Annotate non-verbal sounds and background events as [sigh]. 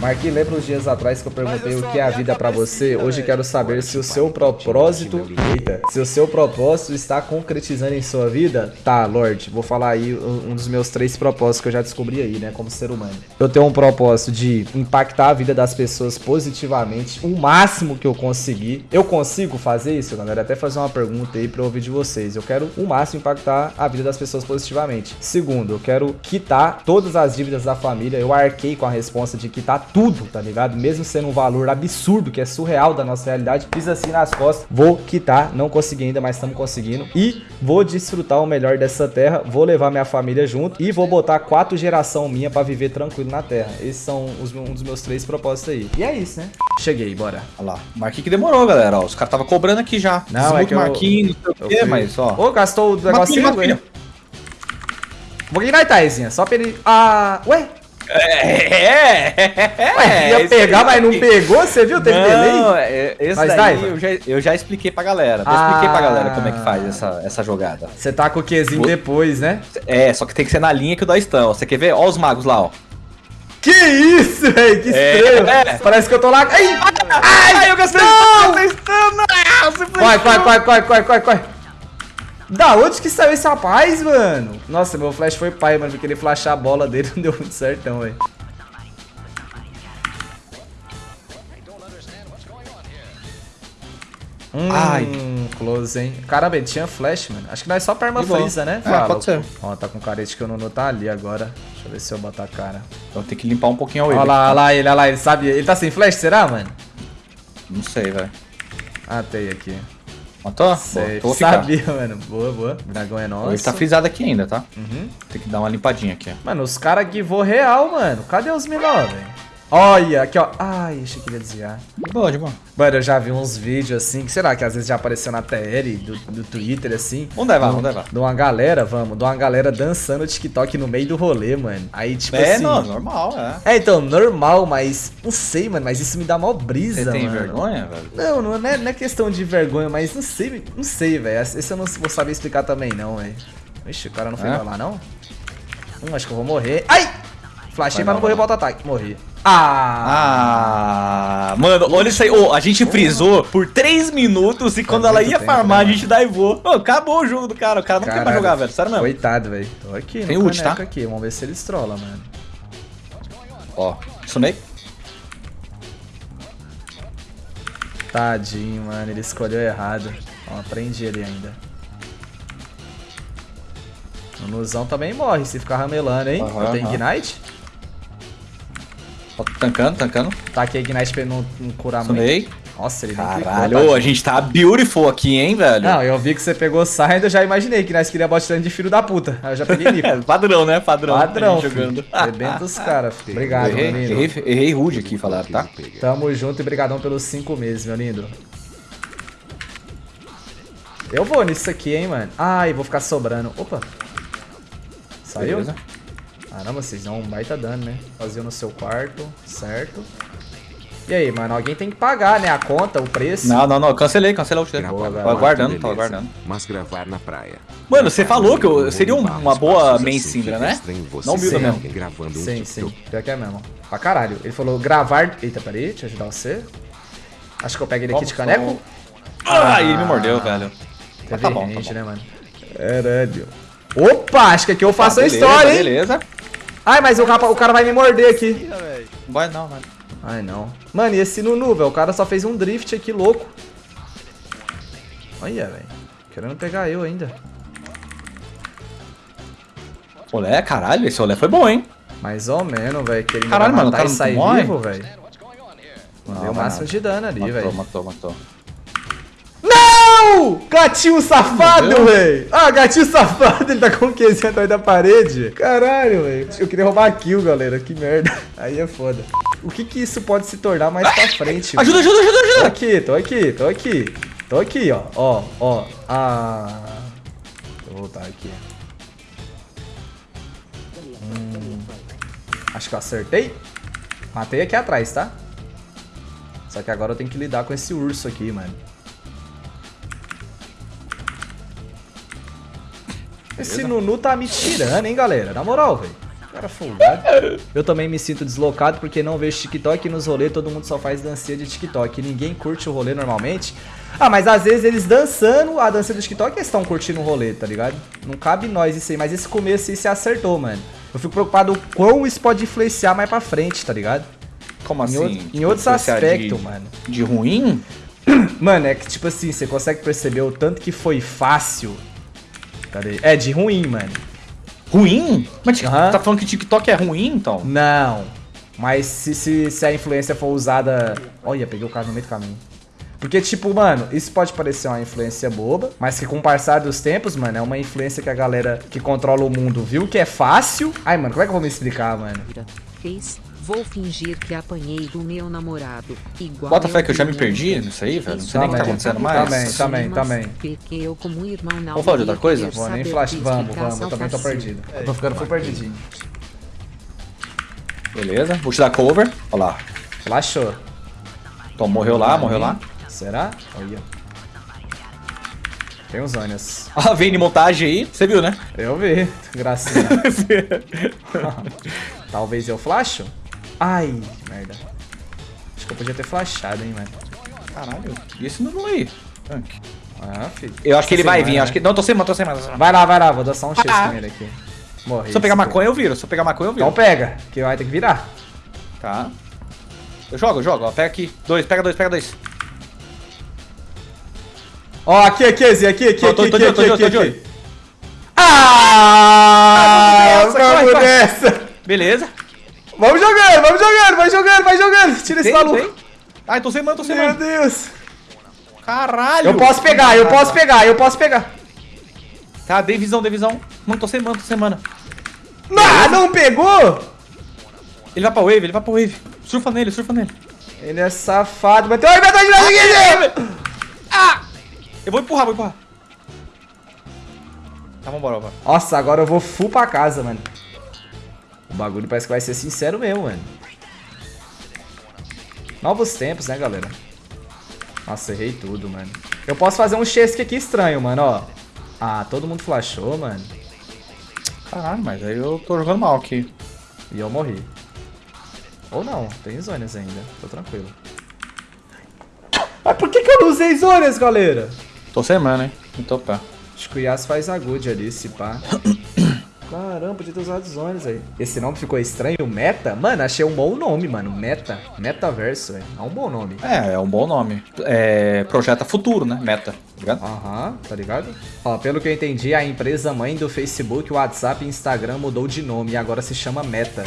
Marquinhos, lembra uns dias atrás que eu perguntei o que é a vida pra você? Hoje quero saber se o seu propósito... Eita. Se o seu propósito está concretizando em sua vida? Tá, Lorde, vou falar aí um dos meus três propósitos que eu já descobri aí, né, como ser humano. Eu tenho um propósito de impactar a vida das pessoas positivamente, o máximo que eu conseguir. Eu consigo fazer isso, galera? Até fazer uma pergunta aí pra eu ouvir de vocês. Eu quero o máximo impactar a vida das pessoas positivamente. Segundo, eu quero quitar todas as dívidas da família. Eu arquei com a resposta de quitar tudo, tá ligado? Mesmo sendo um valor absurdo, que é surreal da nossa realidade. Fiz assim nas costas, vou quitar, não consegui ainda, mas estamos conseguindo. E vou desfrutar o melhor dessa terra, vou levar minha família junto e vou botar quatro geração minha pra viver tranquilo na terra. Esses são os, um dos meus três propósitos aí. E é isso, né? Cheguei, bora. Olha lá. Marquinhos que demorou, galera. Ó, os caras estavam cobrando aqui já. Não, é que eu- Marquinhos, não sei o quê, mas ó. Ô, gastou o negocinho? Marquinhos. Vou ganhar Taizinha, só pra ele... Ah, ué? É, é, Ué, ia pegar, mas não pegou? Você viu? Teve delay? Não, é, esse Mas daí eu já, eu já expliquei pra galera. Já Ah. expliquei pra galera como é que faz essa, essa jogada. Você tá com o Qzinho depois, né? É, só que tem que ser na linha que o dois estão. Você quer ver? Ó os magos lá, ó. Que isso, velho? Que É. estranho. É. Parece que eu tô lá... Ai, Ai, eu gastei Não! Corre, corre, corre, corre, corre, corre, corre. Da onde que saiu esse rapaz, mano? Nossa, meu flash foi pai, mano. Porque ele flashar a bola dele [laughs] não deu muito certão, velho. Hum, Ai. close, hein? Caramba, ele tinha flash, mano. Acho que nós só perma freeza, né? É, pode ser. Ó, tá com carete que o Nuno tá ali agora. Deixa eu ver se eu botar a cara. Então tem que limpar um pouquinho a wave. Olha lá, olha lá ele, olha lá, ele sabe. Ele tá sem flash, será, mano? Não sei, velho. Ah, tem aqui. Matou? Sei, Boa, sabia, mano. Boa, boa. Dragão é nosso. Ele tá frisado aqui ainda, tá? Uhum. Tem que dar uma limpadinha aqui, ó. Mano, os caras guivou real, mano. Cadê os menor, velho? Olha, aqui, ó. Ai, achei que ia desviar. De boa, de boa. Mano, eu já vi uns vídeos assim, que será que às vezes já apareceu na TL do, do Twitter, assim. Vamos levar, vamos levar. De uma galera, vamos, de uma galera dançando TikTok no meio do rolê, mano. Aí, tipo É, assim. não, normal, é. É, então, normal, mas. Não sei, mano, mas isso me dá mó brisa, Você tem mano. vergonha, velho? Não, não é, não é questão de vergonha, mas não sei, não sei, velho. Esse eu não vou saber explicar também, não, velho. Ixi, o cara não foi É? lá, não? Hum, acho que eu vou morrer. Ai! Flashei pra não não, morrer, vai volta ataque. Morri. Ah! Ah, mano, olha isso aí. Ô, a gente frisou por 3 minutos e quando ela muito ia tempo, farmar, né, a gente daivou. Ô, acabou o jogo do cara. O cara não quer mais Caralho. jogar, velho. Sério mesmo. Coitado, velho. Tô aqui, Tem ult, tá? aqui. Vamos ver se eles trollam, mano. Ó, sumei. Tadinho, mano. Ele escolheu errado. Ó, aprendi ele ainda. O Nuzão também morre se ficar ramelando, hein? Eu tenho aham. Ignite. Tancando, tancando. Tá aqui Ignite pra ele não, não curar muito. Sumei. Nossa, ele clicou, Caralho, ô, a gente tá beautiful aqui, hein, velho? Não, eu vi que você pegou Saindo, eu já imaginei que nós queríamos botando de filho da puta. Aí eu já peguei Nico. [laughs] É, padrão, né? Padrão. Padrão, a jogando. Rebenta os caras, filho. [laughs] Obrigado, errei, meu lindo. errei, errei rude aqui, falaram, tá? Tamo junto e brigadão pelos cinco meses, meu lindo. Eu vou nisso aqui, hein, mano. Ai, vou ficar sobrando. Opa. Saiu? Beleza. Caramba, vocês dão um baita dano, né? Fazia no seu quarto, certo. E aí, mano, alguém tem que pagar, né? A conta, o preço. Não, não, não. Cancelei, cancelei o velho. Tava aguardando, tava aguardando. Mas gravar na praia. Mano, você falou que eu seria um- uma boa main Syndra, né? Não humilda mesmo. Gravando um Sim, sim. Pior que é mesmo. Pra caralho. Ele falou gravar... Eita, peraí, deixa eu ajudar você. Acho que eu pego ele aqui de caneco. Ah, ele me mordeu, velho. Tá bom, tá bom. né, mano? Caralho. Opa, acho que aqui eu faço Ah, a história, hein? Beleza. Ai, mas o, capa, o cara vai me morder aqui. Vai não, vai. Ai, não. Mano, e esse Nunu, velho? O cara só fez um drift aqui, louco. Olha, velho. Querendo pegar eu ainda. Olé, caralho, esse olé foi bom, hein? Mais ou menos, velho. Que ele não Caralho, vai mano, o matar cara e não sair morre? vivo, velho. Mandei Não, o máximo nada. de dano ali, Matou, velho. matou, matou. Gatinho safado, velho! Ah, gatinho safado, ele tá com o Qzinho atrás da parede. Caralho, velho. Eu queria roubar a kill, galera. Que merda. [laughs] Aí é foda. O que que isso pode se tornar mais pra frente? Ajuda, mano? ajuda, ajuda, Tô ajuda! aqui, tô aqui, tô aqui. Tô aqui, ó. Ó, ó. Ah. Vou voltar aqui. Hum, acho que eu acertei. Matei aqui atrás, tá? Só que agora eu tenho que lidar com esse urso aqui, mano. Esse Nunu tá me tirando, hein, galera? Na moral, velho. Cara folgado. Eu também me sinto deslocado porque não vejo TikTok e nos rolês todo mundo só faz dancinha de TikTok. Ninguém curte o rolê normalmente. Ah, mas às vezes eles dançando a dança do TikTok eles estão curtindo o rolê, tá ligado? Não cabe nós isso aí, mas esse começo aí se acertou, mano. Eu fico preocupado o quão isso pode influenciar mais pra frente, tá ligado? Como assim? Em, outro- Tipo, em outros aspectos, de, mano. De ruim? [clears throat] Mano, é que tipo assim, você consegue perceber o tanto que foi fácil. Cadê? É, de ruim, mano. Ruim? Mas tá falando que TikTok é ruim, então? Não. Mas se, se, se a influência for usada. Olha, peguei o cara no meio do caminho. Porque, tipo, mano, isso pode parecer uma influência boba, mas que com o passar dos tempos, mano, é uma influência que a galera que controla o mundo viu que é fácil. Ai, mano, como é que eu vou me explicar, mano? Fez. Vou fingir que apanhei do meu namorado. Igual Bota fé que eu já me perdi nisso aí, velho. Não sei nem o que tá Também, acontecendo também, mais. também, também. Porque eu como irmão não Vamos falar de outra coisa? Vou nem flash. Vamos, vamos, eu também tô perdido. Eu tô ficando full perdidinho. Beleza, vou te dar cover. Olha lá. Flashou. Então, morreu lá, morreu lá. Será? Olha. Tem uns ônios. [laughs] Ah, vem de montagem aí. Você viu, né? Eu vi, gracinha. [laughs] [laughs] Talvez eu flasho? Ai, merda. Acho que eu podia ter flashado, hein, mano. Caralho. E esse não aí? Ah, filho. Eu acho que ele vai vir. né? Acho que... Não, tô sem mano, tô sem mano. Vai lá, vai lá, vou dar só um chase Ah. com ele aqui. Morri. Se eu pegar maconha, eu viro. Se eu pegar maconha, eu viro. Então pega, que vai ter que virar. Tá. Eu jogo, eu jogo. Ó, pega aqui. Dois, pega dois, pega dois. Ó, aqui, aqui, Zé, aqui, aqui, aqui, tô aqui, de olho, tô de aqui, tô de aqui. olho. Ah, Vamos nessa, vamos nessa. Beleza. Vamos jogando, vamos jogando, vai jogando, vai jogando. Tira esse maluco. Ai, tô sem mano, tô sem Meu mano. Deus. Caralho. Eu posso pegar, eu posso pegar, eu posso pegar. Tá, dei visão, dei visão. Mano, tô sem mano, tô sem mano. Ah, não pegou? Ele vai pra wave, ele vai pra wave. Surfa nele, surfa nele. Ele é safado, mas tem um inventador de aqui, Ah! Eu vou empurrar, vou empurrar. Tá, vambora, vambora. Nossa, agora eu vou full pra casa, mano. O bagulho parece que vai ser sincero mesmo, mano. Novos tempos, né, galera? Nossa, errei tudo, mano. Eu posso fazer um chesque aqui estranho, mano, ó. Ah, todo mundo flashou, mano. Caralho, mas aí eu tô jogando mal aqui. E eu morri. Ou não, tem zonas ainda. Tô tranquilo. Mas por que, que eu não usei zonas, galera? Tô sem mano, hein? Então pá. Acho que o Yas faz a good ali, se pá. [coughs] Caramba, podia ter usado zonas aí. Esse nome ficou estranho, Meta? Mano, achei um bom nome, mano. Meta. Metaverso, velho. É um bom nome. É, é um bom nome. É. Projeta futuro, né? Meta. Tá ligado? Aham, tá ligado? Ó, pelo que eu entendi, a empresa mãe do Facebook, WhatsApp e Instagram mudou de nome e agora se chama Meta.